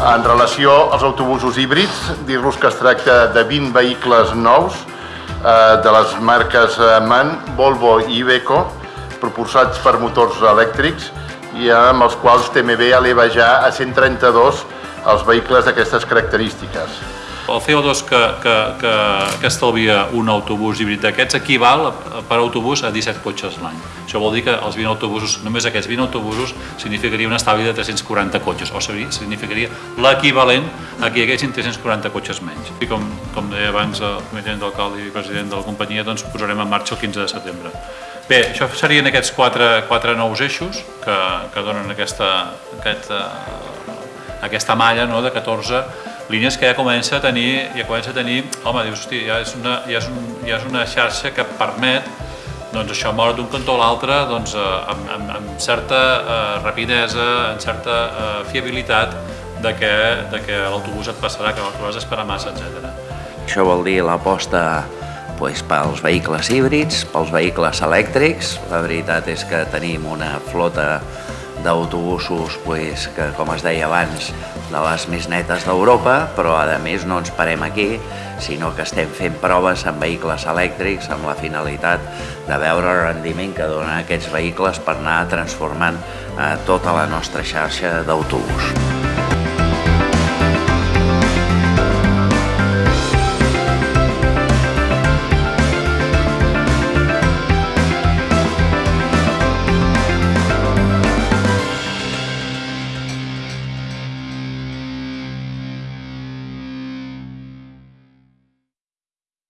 En relació als autobusos híbrids, dir-vos que es tracta de 20 vehicles nous eh, de les marques eh, MAN, Volvo i Iveco, propulsats per motors elèctrics i amb els quals TMB eleva ja a 132 els vehicles d'aquestes característiques. El CO2 que, que, que, que estalvia un autobús híbrid d'aquests equival per autobús a 17 cotxes l'any. Això vol dir que els 20 autobusos, només aquests 20 autobusos, significaria un estalvi de 340 cotxes, o significaria l'equivalent a que hi haguessin 340 cotxes menys. I com, com deia abans el comitè d'alcalde i president de la companyia, doncs posarem en marxa el 15 de setembre. Bé, això serien aquests quatre, quatre nous eixos que, que donen aquesta, aquesta, aquesta malla no, de 14 línies que ja comença a tenir, ja comença a tenir, home, dius, hosti, ja és una, ja és un, ja és una xarxa que permet doncs això moure d'un cantó a l'altre doncs, eh, amb, amb, amb certa eh, rapidesa, amb certa eh, fiabilitat de que, de que l'autobús et passarà, que no has d'esperar massa, etc. Això vol dir l'aposta pues, pels vehicles híbrids, pels vehicles elèctrics. La veritat és que tenim una flota d'autobusos pues, que, com es deia abans, de les més netes d'Europa, però a més no ens parem aquí, sinó que estem fent proves amb vehicles elèctrics amb la finalitat de veure el rendiment que donen aquests vehicles per anar transformant eh, tota la nostra xarxa d'autobús.